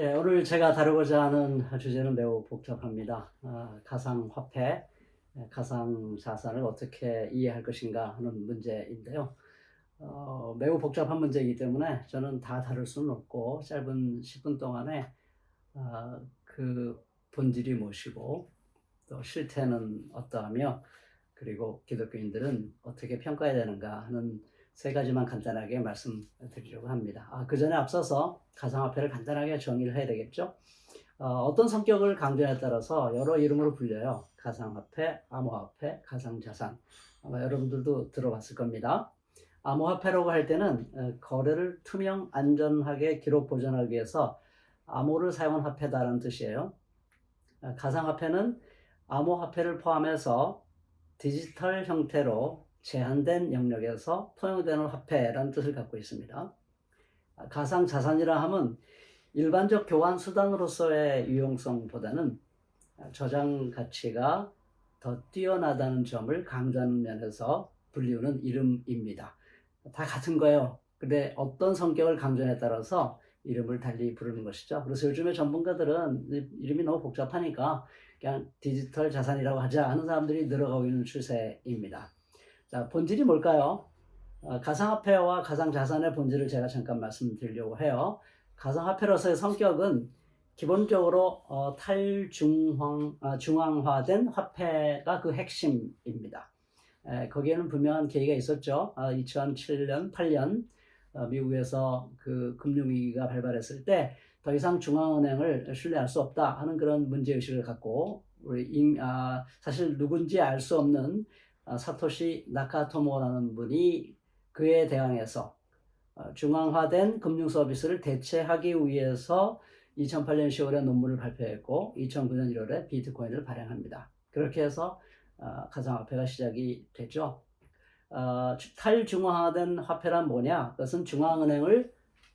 예, 오늘 제가 다루고자 하는 주제는 매우 복잡합니다. 아, 가상화폐, 예, 가상자산을 어떻게 이해할 것인가 하는 문제인데요. 어, 매우 복잡한 문제이기 때문에 저는 다 다룰 수는 없고 짧은 10분 동안에 아, 그 본질이 무엇이고 또 실태는 어떠하며 그리고 기독교인들은 어떻게 평가해야 되는가 하는 세 가지만 간단하게 말씀드리려고 합니다. 아, 그 전에 앞서서 가상화폐를 간단하게 정의를 해야 되겠죠. 어, 떤 성격을 강조에 따라서 여러 이름으로 불려요. 가상화폐, 암호화폐, 가상자산. 아마 여러분들도 들어봤을 겁니다. 암호화폐라고 할 때는 어, 거래를 투명, 안전하게 기록 보존하기 위해서 암호를 사용한 화폐다라는 뜻이에요. 어, 가상화폐는 암호화폐를 포함해서 디지털 형태로 제한된 영역에서 통용되는 화폐라는 뜻을 갖고 있습니다. 가상자산이라 함은 일반적 교환 수단으로서의 유용성보다는 저장 가치가 더 뛰어나다는 점을 강조하는 면에서 불리우는 이름입니다. 다 같은 거예요. 근데 어떤 성격을 강조에 따라서 이름을 달리 부르는 것이죠. 그래서 요즘에 전문가들은 이름이 너무 복잡하니까 그냥 디지털 자산이라고 하자 하는 사람들이 늘어가고 있는 추세입니다. 자, 본질이 뭘까요? 어, 가상화폐와 가상자산의 본질을 제가 잠깐 말씀드리려고 해요. 가상화폐로서의 성격은 기본적으로 어, 탈중앙, 아, 중앙화된 화폐가 그 핵심입니다. 에, 거기에는 분명한 계기가 있었죠. 아, 2007년, 8년 어, 미국에서 그 금융위기가 발발했을 때 더 이상 중앙은행을 신뢰할 수 없다 하는 그런 문제의식을 갖고 우리 임, 아, 사실 누군지 알 수 없는 아, 사토시 나카토모라는 분이 그에 대항해서 어, 중앙화된 금융 서비스를 대체하기 위해서 2008년 10월에 논문을 발표했고 2009년 1월에 비트코인을 발행합니다. 그렇게 해서 어, 가상화폐가 시작이 되죠. 어, 탈중앙화된 화폐란 뭐냐? 그것은 중앙은행을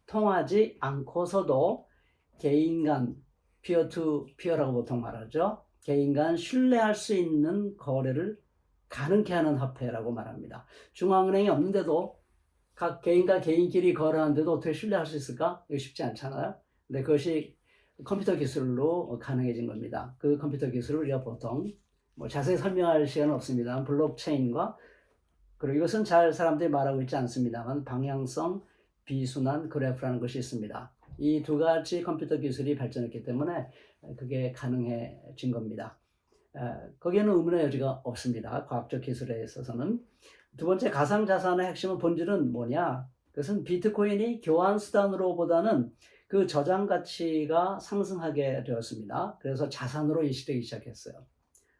통하지 않고서도 개인 간 peer to peer라고 보통 말하죠. 개인 간 신뢰할 수 있는 거래를 가능케 하는 화폐라고 말합니다. 중앙은행이 없는데도 각 개인과 개인끼리 거래하는데도 어떻게 신뢰할 수 있을까? 이거 쉽지 않잖아요. 근데 그것이 컴퓨터 기술로 가능해진 겁니다. 그 컴퓨터 기술을 우리가 보통 뭐 자세히 설명할 시간은 없습니다. 블록체인과 그리고 이것은 잘 사람들이 말하고 있지 않습니다만 방향성 비순환 그래프라는 것이 있습니다. 이 두 가지 컴퓨터 기술이 발전했기 때문에 그게 가능해진 겁니다. 거기에는 의문의 여지가 없습니다. 과학적 기술에 있어서는. 두 번째 가상자산의 핵심은 본질은 뭐냐? 그것은 비트코인이 교환 수단으로 보다는 그 저장 가치가 상승하게 되었습니다. 그래서 자산으로 인식되기 시작했어요.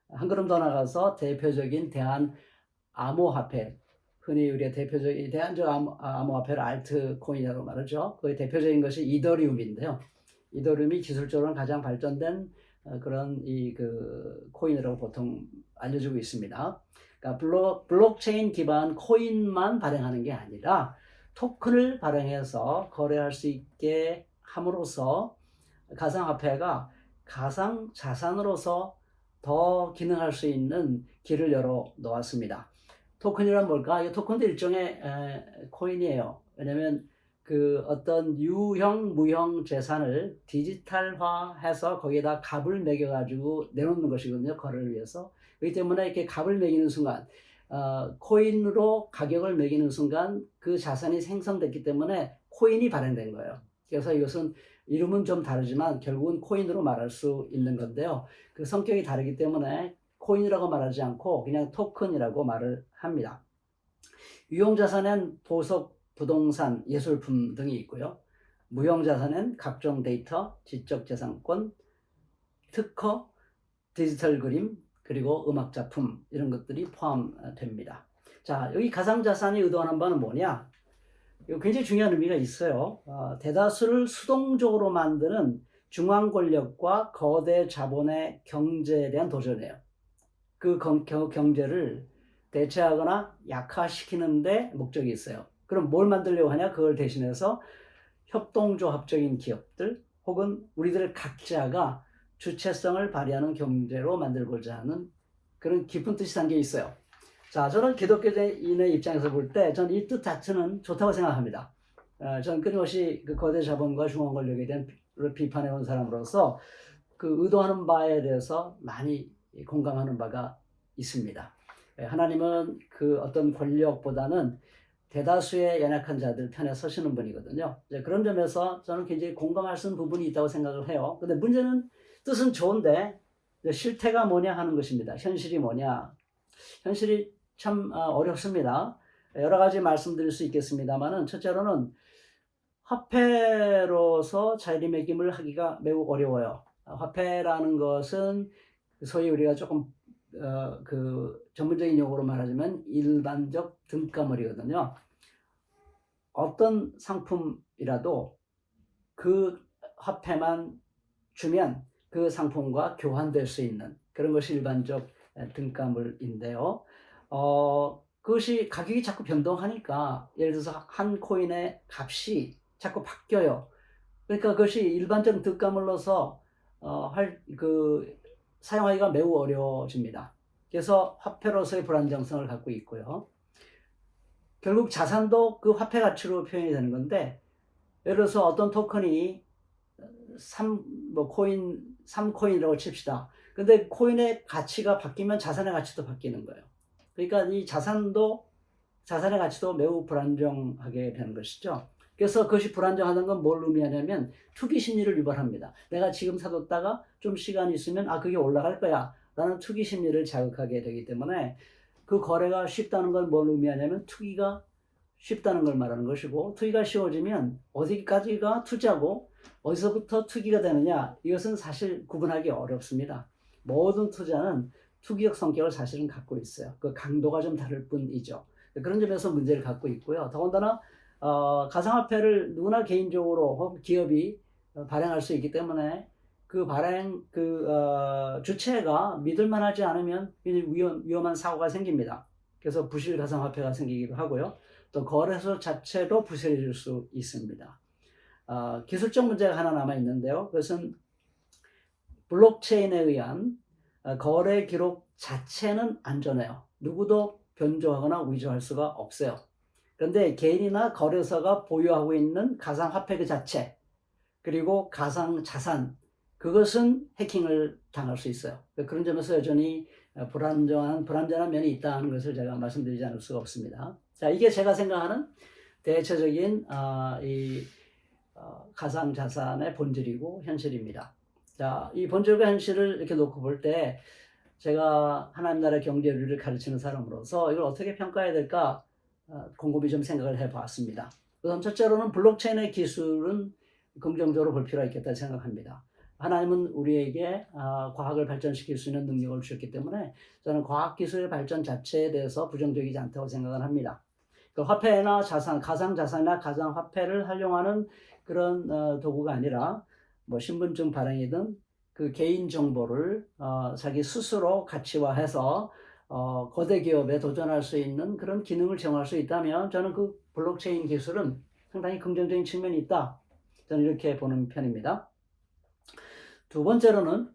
한 걸음 더 나가서 대표적인 대한 암호화폐, 흔히 우리가 대표적인 대한적 암호, 암호화폐를 알트코인이라고 말하죠. 그 대표적인 것이 이더리움인데요. 이더리움이 기술적으로 가장 발전된 어, 그런 이 그 코인이라고 보통 알려지고 있습니다. 그러니까 블록, 블록체인 기반 코인만 발행하는 게 아니라 토큰을 발행해서 거래할 수 있게 함으로써 가상화폐가 가상 자산으로서 더 기능할 수 있는 길을 열어 놓았습니다. 토큰이란 뭘까? 이 토큰도 일종의 에, 코인이에요. 왜냐면 그 어떤 유형, 무형 재산을 디지털화해서 거기에다 값을 매겨 가지고 내놓는 것이거든요. 거래를 위해서. 그렇기 때문에 이렇게 값을 매기는 순간, 어, 코인으로 가격을 매기는 순간 그 자산이 생성됐기 때문에 코인이 발행된 거예요. 그래서 이것은 이름은 좀 다르지만 결국은 코인으로 말할 수 있는 건데요. 그 성격이 다르기 때문에 코인이라고 말하지 않고 그냥 토큰이라고 말을 합니다. 유용자산은 보석 부동산, 예술품 등이 있고요. 무형자산은 각종 데이터, 지적재산권, 특허, 디지털 그림, 그리고 음악작품 이런 것들이 포함됩니다. 자, 여기 가상자산이 의도하는 바는 뭐냐? 이거 굉장히 중요한 의미가 있어요. 어, 대다수를 수동적으로 만드는 중앙 권력과 거대 자본의 경제에 대한 도전이에요. 그 경제를 대체하거나 약화시키는 데 목적이 있어요. 그럼 뭘 만들려고 하냐? 그걸 대신해서 협동조합적인 기업들 혹은 우리들 각자가 주체성을 발휘하는 경제로 만들고자 하는 그런 깊은 뜻이 담겨 있어요. 자, 저는 기독교인의 입장에서 볼 때 저는 이 뜻 자체는 좋다고 생각합니다. 어, 저는 끊임없이 그 거대 자본과 중앙 권력에 대한 비판해 온 사람으로서 그 의도하는 바에 대해서 많이 공감하는 바가 있습니다. 예, 하나님은 그 어떤 권력보다는 대다수의 연약한 자들 편에 서시는 분이거든요. 그런 점에서 저는 굉장히 공감할 수 있는 부분이 있다고 생각을 해요. 근데 문제는 뜻은 좋은데 실태가 뭐냐 하는 것입니다. 현실이 뭐냐. 현실이 참 아, 어렵습니다. 여러 가지 말씀드릴 수 있겠습니다만은 첫째로는 화폐로서 자리매김을 하기가 매우 어려워요. 화폐라는 것은 소위 우리가 조금 어, 그 전문적인 용어로 말하자면 일반적 등가물이거든요. 어떤 상품이라도 그 화폐만 주면 그 상품과 교환될 수 있는 그런 것이 일반적 등가물인데요. 어, 그것이 가격이 자꾸 변동하니까 예를 들어서 한 코인의 값이 자꾸 바뀌어요. 그러니까 그것이 일반적 등가물로서 어, 할, 그, 사용하기가 매우 어려워집니다. 그래서 화폐로서의 불안정성을 갖고 있고요. 결국 자산도 그 화폐 가치로 표현이 되는 건데, 예를 들어서 어떤 토큰이 3, 뭐, 코인, 3코인이라고 칩시다. 근데 코인의 가치가 바뀌면 자산의 가치도 바뀌는 거예요. 그러니까 이 자산도, 자산의 가치도 매우 불안정하게 되는 것이죠. 그래서 그것이 불안정하다는 건 뭘 의미하냐면 투기 심리를 유발합니다. 내가 지금 사뒀다가 좀 시간이 있으면 아 그게 올라갈 거야 라는 투기 심리를 자극하게 되기 때문에 그 거래가 쉽다는 걸뭘 의미하냐면 투기가 쉽다는 걸 말하는 것이고 투기가 쉬워지면 어디까지가 투자고 어디서부터 투기가 되느냐 이것은 사실 구분하기 어렵습니다. 모든 투자는 투기적 성격을 사실은 갖고 있어요. 그 강도가 좀 다를 뿐이죠. 그런 점에서 문제를 갖고 있고요. 더군다나 어, 가상화폐를 누구나 개인적으로 기업이 발행할 수 있기 때문에 그 발행 그 어, 주체가 믿을만하지 않으면 위험, 위험한 사고가 생깁니다. 그래서 부실 가상화폐가 생기기도 하고요. 또 거래소 자체도 부실해질 수 있습니다. 어, 기술적 문제가 하나 남아 있는데요. 그것은 블록체인에 의한 어, 거래 기록 자체는 안전해요. 누구도 변조하거나 위조할 수가 없어요. 그런데 개인이나 거래소가 보유하고 있는 가상화폐 그 자체 그리고 가상자산 그것은 해킹을 당할 수 있어요. 그런 점에서 여전히 불안정한 불안전한 면이 있다는 것을 제가 말씀드리지 않을 수가 없습니다. 자, 이게 제가 생각하는 대체적인 어, 이 어, 가상 자산의 본질이고 현실입니다. 자, 이 본질과 현실을 이렇게 놓고 볼 때 제가 하나님 나라 경제를 가르치는 사람으로서 이걸 어떻게 평가해야 될까 어, 곰곰이 좀 생각을 해봤습니다. 우선 첫째로는 블록체인의 기술은 긍정적으로 볼 필요가 있겠다 생각합니다. 하나님은 우리에게 어, 과학을 발전시킬 수 있는 능력을 주셨기 때문에 저는 과학기술의 발전 자체에 대해서 부정적이지 않다고 생각을 합니다. 그 화폐나 자산, 가상자산이나 가상화폐를 활용하는 그런 어, 도구가 아니라 뭐 신분증 발행이든 그 개인 정보를 자기 스스로 가치화해서 어, 거대 기업에 도전할 수 있는 그런 기능을 제공할 수 있다면 저는 그 블록체인 기술은 상당히 긍정적인 측면이 있다. 저는 이렇게 보는 편입니다. 두 번째로는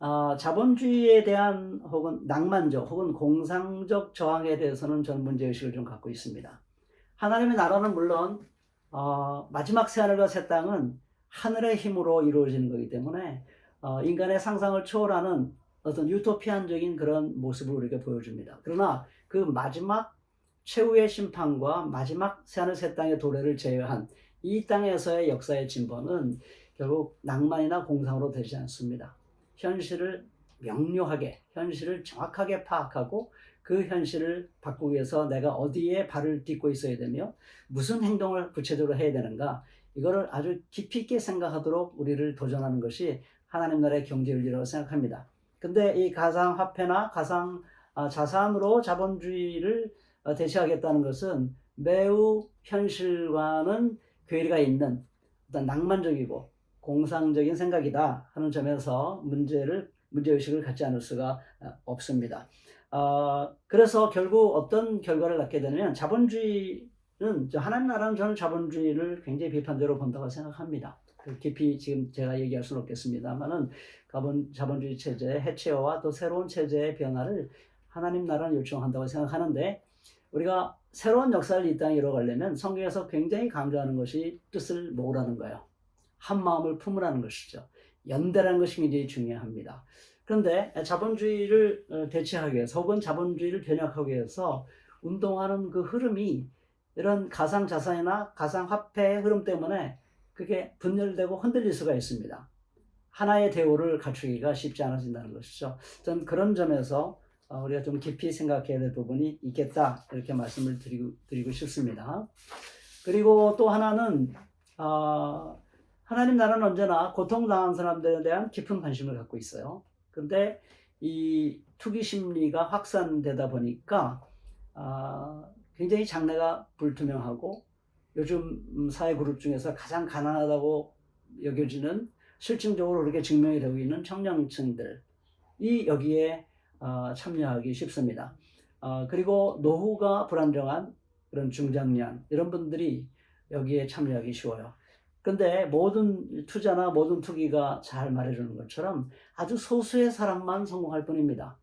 어, 자본주의에 대한 혹은 낭만적 혹은 공상적 저항에 대해서는 저는 문제의식을 좀 갖고 있습니다. 하나님의 나라는 물론 어, 마지막 새하늘과 새 땅은 하늘의 힘으로 이루어지는 거기 때문에 어, 인간의 상상을 초월하는 어떤 유토피안적인 그런 모습을 우리에게 보여줍니다. 그러나 그 마지막 최후의 심판과 마지막 새하늘 새 땅의 도래를 제외한 이 땅에서의 역사의 진보는 결국 낭만이나 공상으로 되지 않습니다. 현실을 명료하게, 현실을 정확하게 파악하고 그 현실을 바꾸기 위해서 내가 어디에 발을 딛고 있어야 되며 무슨 행동을 구체적으로 해야 되는가 이거를 아주 깊이 있게 생각하도록 우리를 도전하는 것이 하나님 나라의 경제윤리라고 생각합니다. 근데 이 가상화폐나 가상 아, 자산으로 자본주의를 어, 대체하겠다는 것은 매우 현실과는 괴리가 있는 어떤 낭만적이고 공상적인 생각이다 하는 점에서 문제를 문제의식을 갖지 않을 수가 어, 없습니다. 어, 그래서 결국 어떤 결과를 낳게 되냐면 자본주의는 하나님 나라는 저는 자본주의를 굉장히 비판적으로 본다고 생각합니다. 그 깊이 지금 제가 얘기할 수는 없겠습니다만은 자본, 자본주의 체제의 해체와 또 새로운 체제의 변화를 하나님 나라는 요청한다고 생각하는데 우리가 새로운 역사를 이 땅에 이뤄가려면 성경에서 굉장히 강조하는 것이 뜻을 모으라는 거예요. 한 마음을 품으라는 것이죠. 연대라는 것이 굉장히 중요합니다. 그런데 자본주의를 어, 대체하기 위해서 혹은 자본주의를 변혁하기 위해서 운동하는 그 흐름이 이런 가상자산이나 가상화폐의 흐름 때문에 그게 분열되고 흔들릴 수가 있습니다. 하나의 대우를 갖추기가 쉽지 않아진다는 것이죠. 저는 그런 점에서 어, 우리가 좀 깊이 생각해야 될 부분이 있겠다 이렇게 말씀을 드리고, 드리고 싶습니다. 그리고 또 하나는 어, 하나님 나라는 언제나 고통당한 사람들에 대한 깊은 관심을 갖고 있어요. 근데 이 투기 심리가 확산되다 보니까 어, 굉장히 장래가 불투명하고 요즘 사회 그룹 중에서 가장 가난하다고 여겨지는 실증적으로 그렇게 증명이 되고 있는 청년층들이 여기에 어, 참여하기 쉽습니다. 어, 그리고 노후가 불안정한 그런 중장년 이런 분들이 여기에 참여하기 쉬워요. 근데 모든 투자나 모든 투기가 잘 말해주는 것처럼 아주 소수의 사람만 성공할 뿐입니다.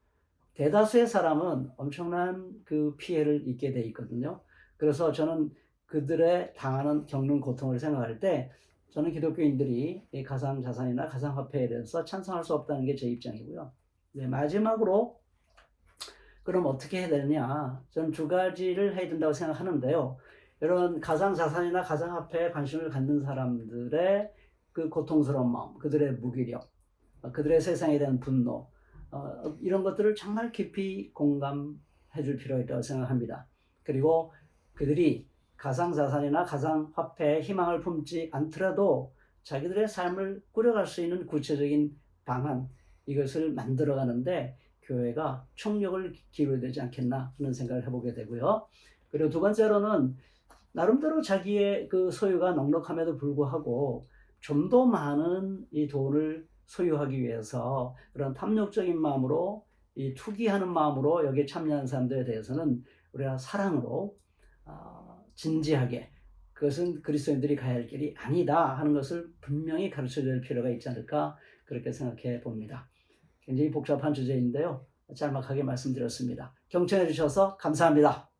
대다수의 사람은 엄청난 그 피해를 입게 돼 있거든요. 그래서 저는 그들의 당하는 겪는 고통을 생각할 때 저는 기독교인들이 이 가상자산이나 가상화폐에 대해서 찬성할 수 없다는 게 제 입장이고요. 네, 마지막으로 그럼 어떻게 해야 되느냐? 저는 두 가지를 해야 된다고 생각하는데요. 이런 가상자산이나 가상화폐에 관심을 갖는 사람들의 그 고통스러운 마음, 그들의 무기력, 어, 그들의 세상에 대한 분노, 어, 이런 것들을 정말 깊이 공감해 줄 필요가 있다고 생각합니다. 그리고 그들이 가상자산이나 가상화폐에 희망을 품지 않더라도 자기들의 삶을 꾸려갈 수 있는 구체적인 방안, 이것을 만들어가는데 교회가 총력을 기울여야 되지 않겠나 하는 생각을 해보게 되고요. 그리고 두 번째로는 나름대로 자기의 그 소유가 넉넉함에도 불구하고 좀 더 많은 이 돈을 소유하기 위해서 그런 탐욕적인 마음으로 이 투기하는 마음으로 여기에 참여하는 사람들에 대해서는 우리가 사랑으로 어, 진지하게 그것은 그리스도인들이 가야 할 길이 아니다 하는 것을 분명히 가르쳐 줄 필요가 있지 않을까 그렇게 생각해 봅니다. 굉장히 복잡한 주제인데요. 짤막하게 말씀드렸습니다. 경청해 주셔서 감사합니다.